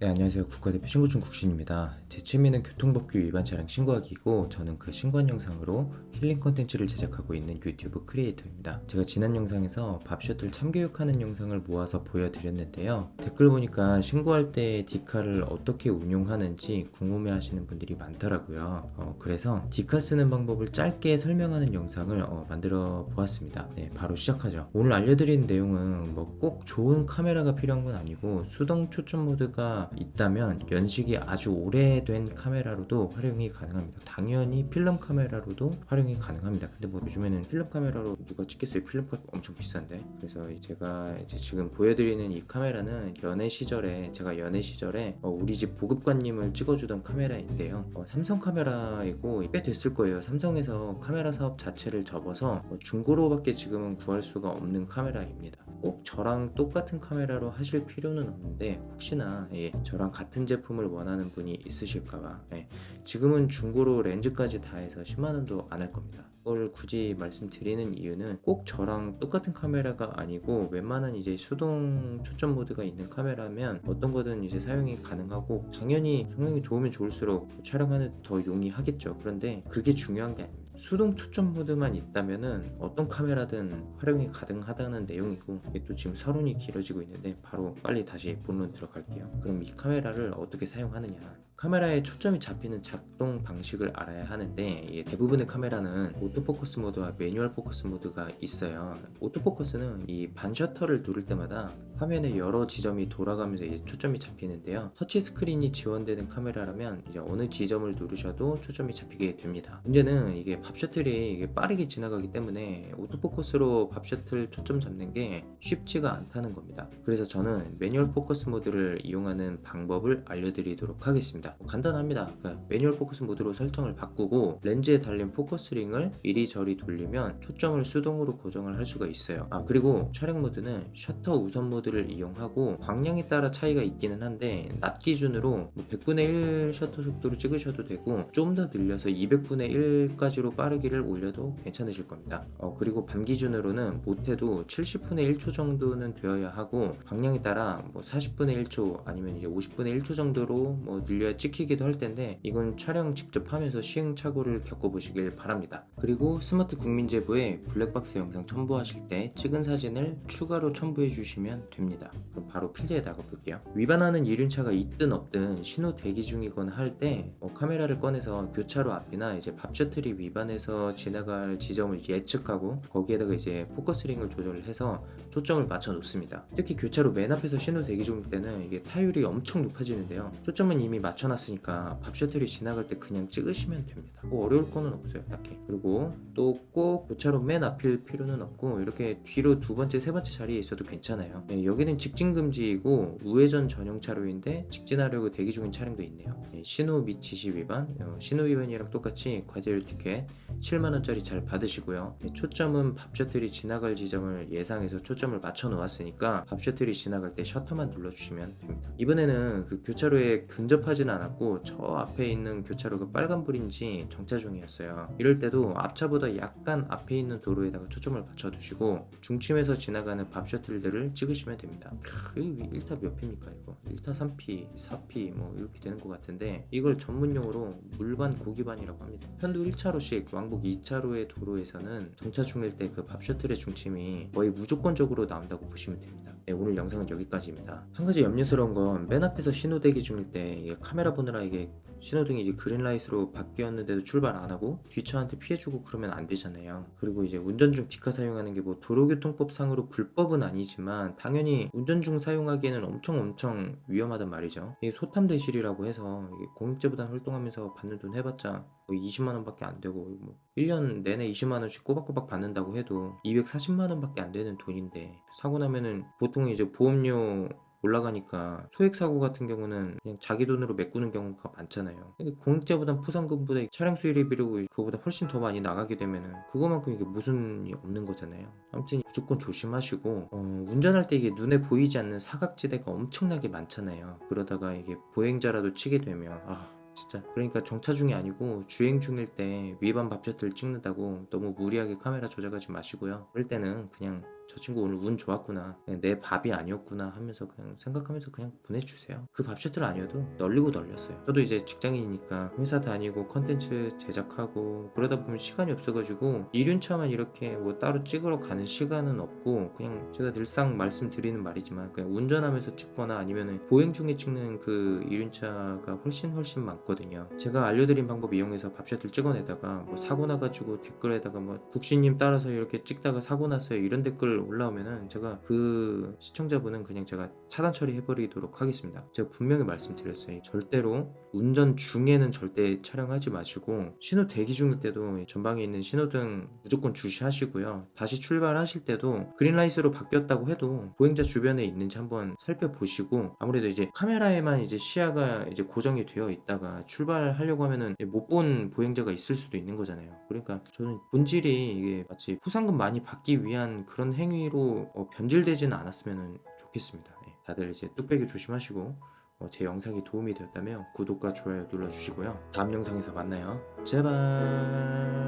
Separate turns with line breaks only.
네 안녕하세요. 국가대표 신고중 국신입니다 제 취미는 교통법규 위반 차량 신고하기이고 저는 그 신고한 영상으로 힐링 컨텐츠를 제작하고 있는 유튜브 크리에이터입니다. 제가 지난 영상에서 밥 셔틀 참교육하는 영상을 모아서 보여드렸는데요. 댓글 보니까 신고할 때 디카를 어떻게 운용하는지 궁금해 하시는 분들이 많더라고요. 어, 그래서 디카 쓰는 방법을 짧게 설명하는 영상을 어, 만들어 보았습니다. 네 바로 시작하죠. 오늘 알려드리는 내용은 뭐 꼭 좋은 카메라가 필요한 건 아니고 수동 초점 모드가 있다면 연식이 아주 오래 된 카메라로도 활용이 가능합니다. 당연히 필름 카메라로도 활용이 가능합니다. 근데 뭐 요즘에는 필름 카메라로 누가 찍겠어요? 필름값 엄청 비싼데? 그래서 제가 이제 지금 보여드리는 이 카메라는 연애 시절에 제가 연애 시절에 어, 우리 집 보급관님을 찍어주던 카메라인데요. 어, 삼성 카메라이고 꽤 됐을 거예요. 삼성에서 카메라 사업 자체를 접어서 어, 중고로밖에 지금은 구할 수가 없는 카메라입니다 꼭 저랑 똑같은 카메라로 하실 필요는 없는데 혹시나 예, 저랑 같은 제품을 원하는 분이 있으실까봐 예, 지금은 중고로 렌즈까지 다 해서 10만원도 안 할 겁니다. 이걸 굳이 말씀드리는 이유는 꼭 저랑 똑같은 카메라가 아니고 웬만한 이제 수동 초점 모드가 있는 카메라면 어떤 거든 이제 사용이 가능하고 당연히 성능이 좋으면 좋을수록 촬영하는 더 용이하겠죠. 그런데 그게 중요한 게 아닙니다 수동 초점 모드만 있다면은 어떤 카메라든 활용이 가능하다는 내용이고 이게 또 지금 서론이 길어지고 있는데 바로 빨리 다시 본론 들어갈게요. 그럼 이 카메라를 어떻게 사용하느냐. 카메라에 초점이 잡히는 작동 방식을 알아야 하는데 대부분의 카메라는 오토포커스 모드와 매뉴얼 포커스 모드가 있어요. 오토포커스는 이 반셔터를 누를 때마다 화면에 여러 지점이 돌아가면서 이제 초점이 잡히는데요. 터치 스크린이 지원되는 카메라라면 이제 어느 지점을 누르셔도 초점이 잡히게 됩니다. 문제는 이게 밥 셔틀이 이게 빠르게 지나가기 때문에 오토포커스로 밥 셔틀 초점 잡는 게 쉽지가 않다는 겁니다. 그래서 저는 매뉴얼 포커스 모드를 이용하는 방법을 알려드리도록 하겠습니다. 간단합니다. 그러니까 매뉴얼 포커스 모드로 설정을 바꾸고 렌즈에 달린 포커스링을 이리저리 돌리면 초점을 수동으로 고정을 할 수가 있어요. 아 그리고 촬영 모드는 셔터 우선 모드 를 이용하고 광량에 따라 차이가 있기는 한데 낮 기준으로 100분의 뭐1 셔터 속도로 찍으셔도 되고 좀 더 늘려서 200분의 1까지로 빠르기를 올려도 괜찮으실 겁니다. 어, 그리고 밤 기준으로는 못해도 70분의 1초 정도는 되어야 하고 광량에 따라 뭐 40분의 1초 아니면 이제 50분의 1초 정도로 뭐 늘려야 찍히기도 할 텐데 이건 촬영 직접 하면서 시행착오를 겪어보시길 바랍니다. 그리고 스마트 국민제보에 블랙박스 영상 첨부하실 때 찍은 사진을 추가로 첨부해 주시면 됩니다 그럼 바로 필드에 나가볼게요. 위반하는 이륜차가 있든 없든 신호 대기 중이거나 할때 어, 카메라를 꺼내서 교차로 앞이나 이제 밥 셔틀이 위반 공간에서 지나갈 지점을 예측하고 거기에다가 이제 포커스링을 조절을 해서 초점을 맞춰 놓습니다. 특히 교차로 맨 앞에서 신호 대기 중 때는 이게 타율이 엄청 높아지는데요. 초점은 이미 맞춰 놨으니까 밥 셔틀이 지나갈 때 그냥 찍으시면 됩니다. 뭐 어려울 거는 없어요 딱히. 그리고 또 꼭 교차로 맨 앞일 필요는 없고 이렇게 뒤로 두 번째 세 번째 자리에 있어도 괜찮아요. 네, 여기는 직진 금지이고 우회전 전용 차로인데 직진하려고 대기 중인 차량도 있네요. 네, 신호 및 지시 위반. 어, 신호 위반이랑 똑같이 과제율 티켓 7만원짜리 잘 받으시고요. 초점은 밥 셔틀이 지나갈 지점을 예상해서 초점을 맞춰 놓았으니까 밥 셔틀이 지나갈 때 셔터만 눌러주시면 됩니다. 이번에는 그 교차로에 근접하지는 않았고 저 앞에 있는 교차로가 빨간불인지 정차 중이었어요. 이럴 때도 앞차보다 약간 앞에 있는 도로에다가 초점을 맞춰 두시고 중심에서 지나가는 밥 셔틀들을 찍으시면 됩니다. 크, 이 1타 몇 피입니까 이거? 1타 3피, 4피 뭐 이렇게 되는 것 같은데 이걸 전문용어로 물반 고기반이라고 합니다. 편도 1차로씩 왕복 2차로의 도로에서는 정차 중일 때 그 밥 셔틀의 중침이 거의 무조건적으로 나온다고 보시면 됩니다. 네, 오늘 영상은 여기까지입니다. 한 가지 염려스러운 건 맨 앞에서 신호 대기 중일 때 카메라 보느라 이게 신호등이 이제 그린라이트로 바뀌었는데도 출발 안 하고 뒷차한테 피해주고 그러면 안 되잖아요. 그리고 이제 운전 중 직화 사용하는 게 뭐 도로교통법 상으로 불법은 아니지만 당연히 운전 중 사용하기에는 엄청 엄청 위험하단 말이죠. 이게 소탐 대실이라고 해서 공익제보단 활동하면서 받는 돈 해봤자 뭐 20만 원 밖에 안 되고 뭐 1년 내내 20만 원씩 꼬박꼬박 받는다고 해도 240만 원 밖에 안 되는 돈인데 사고 나면은 보통 이제 보험료 올라가니까 소액 사고 같은 경우는 그냥 자기 돈으로 메꾸는 경우가 많잖아요. 근데 공익제보단 포상금보다 차량 수리비로 그거보다 훨씬 더 많이 나가게 되면은 그거만큼 이게 무슨이 없는 거잖아요. 아무튼 무조건 조심하시고 어, 운전할 때 이게 눈에 보이지 않는 사각지대가 엄청나게 많잖아요. 그러다가 이게 보행자라도 치게 되면 아 진짜 그러니까 정차 중이 아니고 주행 중일 때 위반 밥셔틀 찍는다고 너무 무리하게 카메라 조작하지 마시고요. 그럴 때는 그냥 저 친구 오늘 운 좋았구나 내 밥이 아니었구나 하면서 그냥 생각하면서 그냥 보내주세요. 그밥 셔틀 아니어도 널리고 널렸어요. 저도 이제 직장인이니까 회사 다니고 컨텐츠 제작하고 그러다 보면 시간이 없어가지고 이륜차만 이렇게 뭐 따로 찍으러 가는 시간은 없고 그냥 제가 늘상 말씀드리는 말이지만 그냥 운전하면서 찍거나 아니면은 보행 중에 찍는 그 이륜차가 훨씬 훨씬 많거든요. 제가 알려드린 방법 이용해서 밥 셔틀 찍어내다가 뭐 사고 나가지고 댓글에다가 뭐 국시님 따라서 이렇게 찍다가 사고 났어요. 이런 댓글 올라오면은 제가 그 시청자분은 그냥 제가 차단 처리해버리도록 하겠습니다. 제가 분명히 말씀드렸어요. 절대로 운전 중에는 절대 촬영하지 마시고 신호 대기 중일 때도 전방에 있는 신호등 무조건 주시하시고요. 다시 출발하실 때도 그린라이트로 바뀌었다고 해도 보행자 주변에 있는지 한번 살펴보시고 아무래도 이제 카메라에만 이제 시야가 이제 고정이 되어 있다가 출발하려고 하면은 못 본 보행자가 있을 수도 있는 거잖아요. 그러니까 저는 본질이 이게 마치 포상금 많이 받기 위한 그런 행위 로 어, 변질되지는 않았으면 좋겠습니다. 네, 다들 이제 뚝배기 조심하시고 어, 제 영상이 도움이 되었다면 구독과 좋아요 눌러주시고요. 다음 영상에서 만나요. 제발.